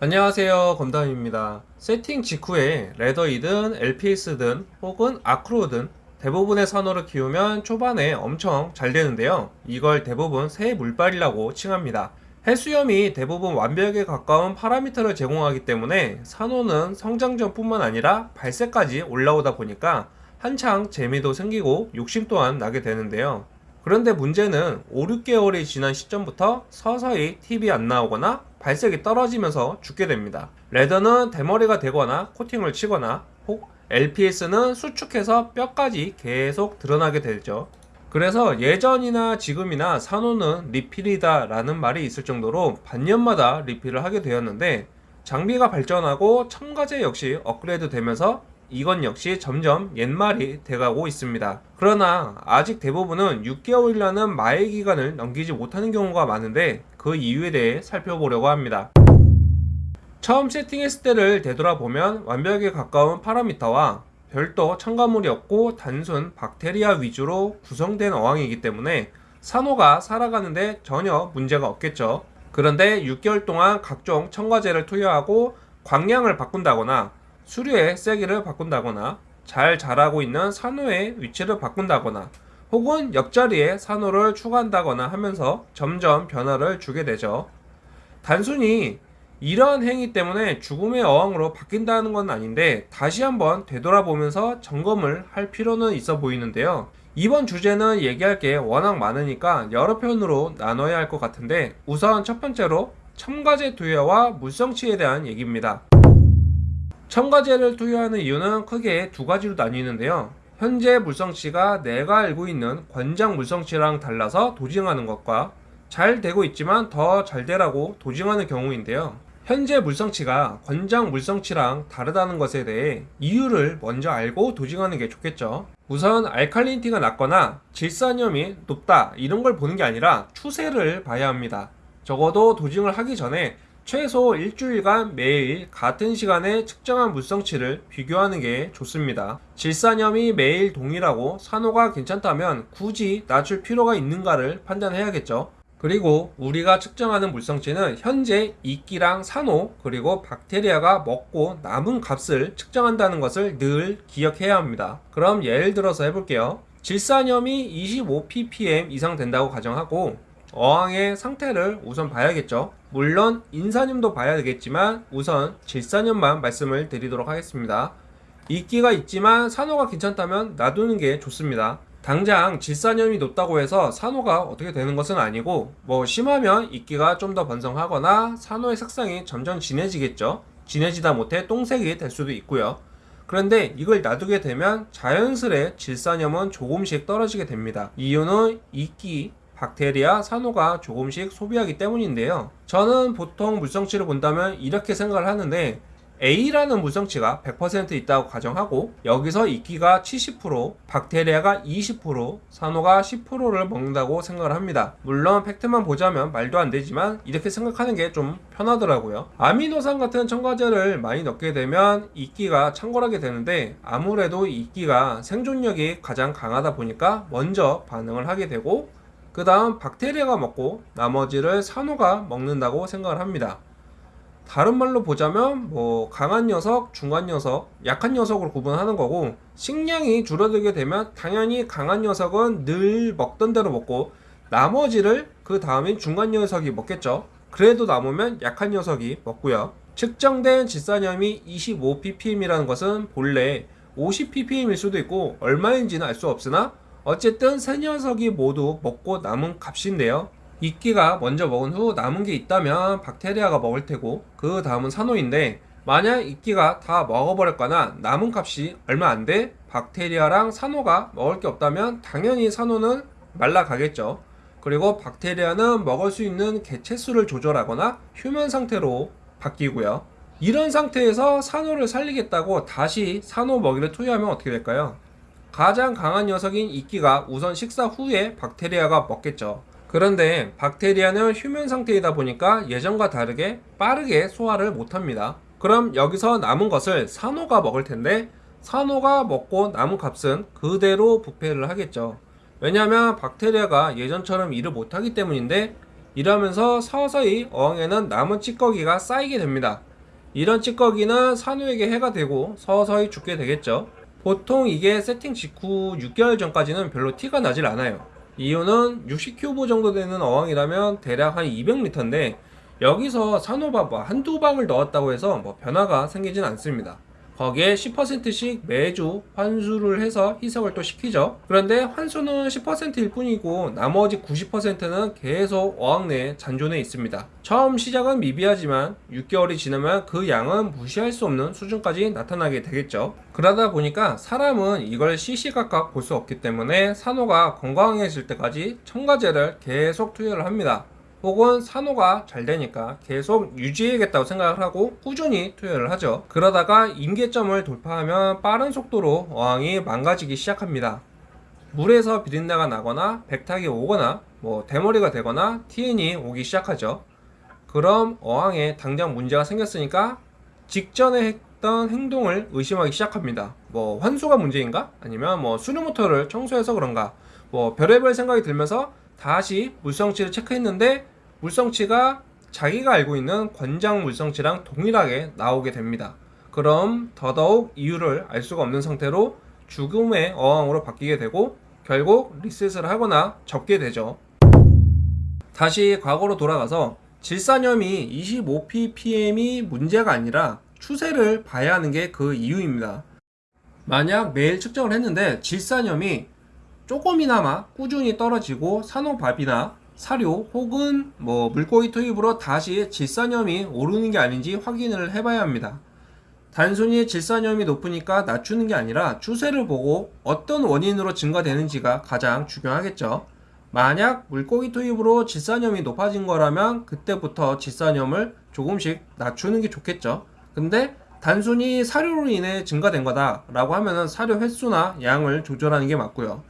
안녕하세요 검담입니다. 세팅 직후에 레더이든 LPS든 혹은 아크로든 대부분의 산호를 키우면 초반에 엄청 잘 되는데요. 이걸 대부분 새 물발이라고 칭합니다. 해수염이 대부분 완벽에 가까운 파라미터를 제공하기 때문에 산호는 성장전 뿐만 아니라 발색까지 올라오다 보니까 한창 재미도 생기고 욕심 또한 나게 되는데요 그런데 문제는 5, 6개월이 지난 시점부터 서서히 팁이 안 나오거나 발색이 떨어지면서 죽게 됩니다. 레더는 대머리가 되거나 코팅을 치거나 혹 LPS는 수축해서 뼈까지 계속 드러나게 되죠. 그래서 예전이나 지금이나 산호는 리필이다 라는 말이 있을 정도로 반년마다 리필을 하게 되었는데 장비가 발전하고 첨가제 역시 업그레이드 되면서 이건 역시 점점 옛말이 돼가고 있습니다. 그러나 아직 대부분은 6개월이라는 마의 기간을 넘기지 못하는 경우가 많은데 그 이유에 대해 살펴보려고 합니다. 처음 세팅했을 때를 되돌아보면 완벽에 가까운 파라미터와 별도 첨가물이 없고 단순 박테리아 위주로 구성된 어항이기 때문에 산호가 살아가는데 전혀 문제가 없겠죠. 그런데 6개월 동안 각종 첨가제를 투여하고 광량을 바꾼다거나 수류의 세기를 바꾼다거나 잘 자라고 있는 산호의 위치를 바꾼다거나 혹은 옆자리에 산호를 추가한다거나 하면서 점점 변화를 주게 되죠. 단순히 이러한 행위 때문에 죽음의 어항으로 바뀐다는 건 아닌데 다시 한번 되돌아보면서 점검을 할 필요는 있어 보이는데요. 이번 주제는 얘기할 게 워낙 많으니까 여러 편으로 나눠야 할 것 같은데 우선 첫 번째로 첨가제 투여와 물성치에 대한 얘기입니다. 첨가제를 투여하는 이유는 크게 두 가지로 나뉘는데요. 현재 물성치가 내가 알고 있는 권장 물성치랑 달라서 도징하는 것과 잘 되고 있지만 더 잘 되라고 도징하는 경우인데요. 현재 물성치가 권장 물성치랑 다르다는 것에 대해 이유를 먼저 알고 도징하는 게 좋겠죠. 우선 알칼리니티가 낮거나 질산염이 높다 이런 걸 보는 게 아니라 추세를 봐야 합니다. 적어도 도징을 하기 전에 최소 일주일간 매일 같은 시간에 측정한 물성치를 비교하는 게 좋습니다. 질산염이 매일 동일하고 산호가 괜찮다면 굳이 낮출 필요가 있는가를 판단해야겠죠. 그리고 우리가 측정하는 물성치는 현재 이끼랑 산호 그리고 박테리아가 먹고 남은 값을 측정한다는 것을 늘 기억해야 합니다. 그럼 예를 들어서 해볼게요. 질산염이 25ppm 이상 된다고 가정하고 어항의 상태를 우선 봐야겠죠. 물론 인산염도 봐야 되겠지만 우선 질산염만 말씀을 드리도록 하겠습니다. 이끼가 있지만 산호가 괜찮다면 놔두는 게 좋습니다. 당장 질산염이 높다고 해서 산호가 어떻게 되는 것은 아니고 뭐 심하면 이끼가 좀 더 번성하거나 산호의 색상이 점점 진해지겠죠. 진해지다 못해 똥색이 될 수도 있고요. 그런데 이걸 놔두게 되면 자연스레 질산염은 조금씩 떨어지게 됩니다. 이유는 이끼, 박테리아, 산호가 조금씩 소비하기 때문인데요. 저는 보통 물성치를 본다면 이렇게 생각을 하는데 A라는 물성치가 100% 있다고 가정하고 여기서 이끼가 70%, 박테리아가 20%, 산호가 10%를 먹는다고 생각을 합니다. 물론 팩트만 보자면 말도 안 되지만 이렇게 생각하는 게 좀 편하더라고요. 아미노산 같은 첨가제를 많이 넣게 되면 이끼가 창궐하게 되는데 아무래도 이끼가 생존력이 가장 강하다 보니까 먼저 반응을 하게 되고 그 다음 박테리아가 먹고 나머지를 산호가 먹는다고 생각을 합니다. 다른 말로 보자면 뭐 강한 녀석, 중간 녀석, 약한 녀석으로 구분하는 거고 식량이 줄어들게 되면 당연히 강한 녀석은 늘 먹던 대로 먹고 나머지를 그 다음인 중간 녀석이 먹겠죠. 그래도 남으면 약한 녀석이 먹고요. 측정된 질산염이 25ppm이라는 것은 본래 50ppm일 수도 있고 얼마인지는 알 수 없으나 어쨌든 세 녀석이 모두 먹고 남은 값인데요. 이끼가 먼저 먹은 후 남은 게 있다면 박테리아가 먹을 테고 그 다음은 산호인데 만약 이끼가 다 먹어버렸거나 남은 값이 얼마 안 돼 박테리아랑 산호가 먹을 게 없다면 당연히 산호는 말라가겠죠. 그리고 박테리아는 먹을 수 있는 개체수를 조절하거나 휴면 상태로 바뀌고요. 이런 상태에서 산호를 살리겠다고 다시 산호 먹이를 투여하면 어떻게 될까요? 가장 강한 녀석인 이끼가 우선 식사 후에 박테리아가 먹겠죠. 그런데 박테리아는 휴면 상태이다 보니까 예전과 다르게 빠르게 소화를 못합니다. 그럼 여기서 남은 것을 산호가 먹을 텐데 산호가 먹고 남은 값은 그대로 부패를 하겠죠. 왜냐하면 박테리아가 예전처럼 일을 못하기 때문인데 이러면서 서서히 어항에는 남은 찌꺼기가 쌓이게 됩니다. 이런 찌꺼기는 산호에게 해가 되고 서서히 죽게 되겠죠. 보통 이게 세팅 직후 6개월 전까지는 별로 티가 나질 않아요. 이유는 60큐브 정도 되는 어항이라면 대략 한 200리터인데 여기서 산호밥 뭐 한두 방울 넣었다고 해서 뭐 변화가 생기진 않습니다. 거기에 10%씩 매주 환수를 해서 희석을 또 시키죠. 그런데 환수는 10%일 뿐이고 나머지 90%는 계속 어항 내에 잔존해 있습니다. 처음 시작은 미비하지만 6개월이 지나면 그 양은 무시할 수 없는 수준까지 나타나게 되겠죠. 그러다 보니까 사람은 이걸 시시각각 볼 수 없기 때문에 산호가 건강해질 때까지 첨가제를 계속 투여를 합니다. 혹은 산호가 잘 되니까 계속 유지해야겠다고 생각을 하고 꾸준히 투여를 하죠. 그러다가 임계점을 돌파하면 빠른 속도로 어항이 망가지기 시작합니다. 물에서 비린내가 나거나 백탁이 오거나 뭐 대머리가 되거나 TN이 오기 시작하죠. 그럼 어항에 당장 문제가 생겼으니까 직전에 했던 행동을 의심하기 시작합니다. 뭐 환수가 문제인가? 아니면 뭐 수류 모터를 청소해서 그런가? 뭐 별의별 생각이 들면서 다시 물성치를 체크했는데 물성치가 자기가 알고 있는 권장 물성치랑 동일하게 나오게 됩니다. 그럼 더더욱 이유를 알 수가 없는 상태로 죽음의 어항으로 바뀌게 되고 결국 리셋을 하거나 접게 되죠. 다시 과거로 돌아가서 질산염이 25ppm이 문제가 아니라 추세를 봐야 하는 게 그 이유입니다. 만약 매일 측정을 했는데 질산염이 조금이나마 꾸준히 떨어지고 산호밥이나 사료 혹은 뭐 물고기 투입으로 다시 질산염이 오르는 게 아닌지 확인을 해봐야 합니다. 단순히 질산염이 높으니까 낮추는 게 아니라 추세를 보고 어떤 원인으로 증가되는지가 가장 중요하겠죠. 만약 물고기 투입으로 질산염이 높아진 거라면 그때부터 질산염을 조금씩 낮추는 게 좋겠죠. 근데 단순히 사료로 인해 증가된 거다 라고 하면은 사료 횟수나 양을 조절하는 게 맞고요.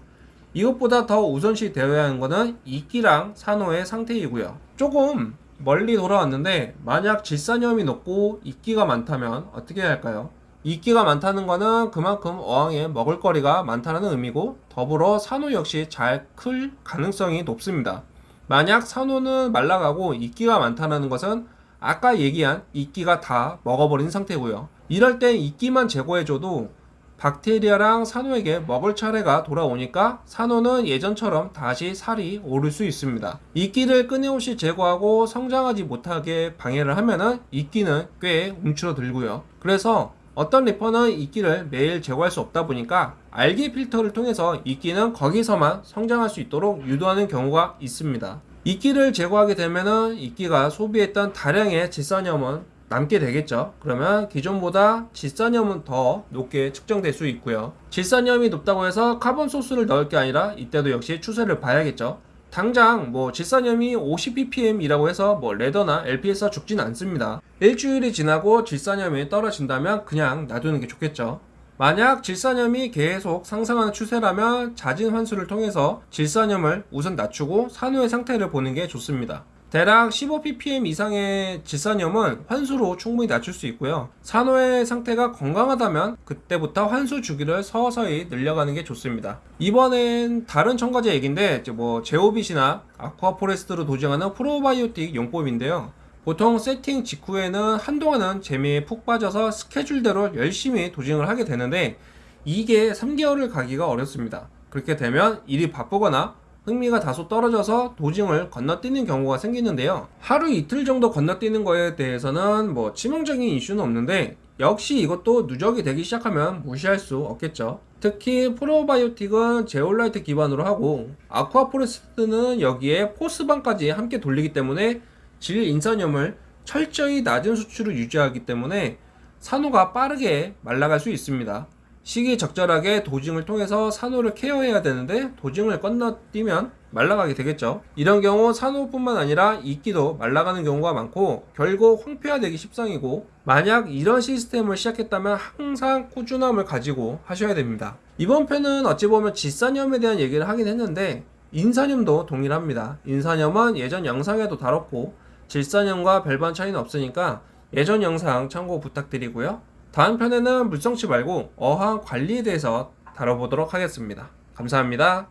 이것보다 더 우선시 되어야 하는 것은 이끼랑 산호의 상태이고요. 조금 멀리 돌아왔는데 만약 질산염이 높고 이끼가 많다면 어떻게 해야 할까요? 이끼가 많다는 것은 그만큼 어항에 먹을거리가 많다는 의미고 더불어 산호 역시 잘 클 가능성이 높습니다. 만약 산호는 말라가고 이끼가 많다는 것은 아까 얘기한 이끼가 다 먹어버린 상태고요. 이럴 땐 이끼만 제거해줘도 박테리아랑 산호에게 먹을 차례가 돌아오니까 산호는 예전처럼 다시 살이 오를 수 있습니다. 이끼를 끊임없이 제거하고 성장하지 못하게 방해를 하면은 이끼는 꽤 움츠러들고요. 그래서 어떤 reefer는 이끼를 매일 제거할 수 없다 보니까 algae 필터를 통해서 이끼는 거기서만 성장할 수 있도록 유도하는 경우가 있습니다. 이끼를 제거하게 되면은 이끼가 소비했던 다량의 질산염은 남게 되겠죠. 그러면 기존보다 질산염은 더 높게 측정될 수 있고요. 질산염이 높다고 해서 carbon source를 넣을 게 아니라 이때도 역시 추세를 봐야겠죠. 당장 뭐 질산염이 50ppm이라고 해서 뭐 레더나 LPS가 죽진 않습니다. 일주일이 지나고 질산염이 떨어진다면 그냥 놔두는 게 좋겠죠. 만약 질산염이 계속 상승하는 추세라면 잦은 환수를 통해서 질산염을 우선 낮추고 산후의 상태를 보는 게 좋습니다. 대략 15ppm 이상의 질산염은 환수로 충분히 낮출 수 있고요. 산호의 상태가 건강하다면 그때부터 환수 주기를 서서히 늘려가는 게 좋습니다. 이번엔 다른 첨가제 얘기인데 뭐 제오빗이나 아쿠아포레스트로 도정하는 프로바이오틱 용법인데요. 보통 세팅 직후에는 한동안은 재미에 푹 빠져서 스케줄대로 열심히 dosing을 하게 되는데 이게 3개월을 가기가 어렵습니다. 그렇게 되면 일이 바쁘거나 흥미가 다소 떨어져서 dosing을 건너뛰는 경우가 생기는데요. 하루 이틀 정도 건너뛰는 거에 대해서는 뭐 치명적인 이슈는 없는데 역시 이것도 누적이 되기 시작하면 무시할 수 없겠죠. 특히 probiotic은 제올라이트 기반으로 하고 아쿠아포레스트는 여기에 포스반까지 함께 돌리기 때문에 질 인산염을 철저히 낮은 수치로 유지하기 때문에 산호가 빠르게 말라갈 수 있습니다. 시기적절하게 도징을 통해서 산호를 케어해야 되는데 도징을 건너뛰면 말라가게 되겠죠. 이런 경우 산호뿐만 아니라 이끼도 말라가는 경우가 많고 결국 황폐화되기 십상이고 만약 이런 시스템을 시작했다면 항상 꾸준함을 가지고 하셔야 됩니다. 이번 편은 어찌 보면 질산염에 대한 얘기를 하긴 했는데 인산염도 동일합니다. 인산염은 예전 영상에도 다뤘고 질산염과 별반 차이는 없으니까 예전 영상 참고 부탁드리고요. 다음 편에는 물성치 말고 어항 관리에 대해서 다뤄보도록 하겠습니다. 감사합니다.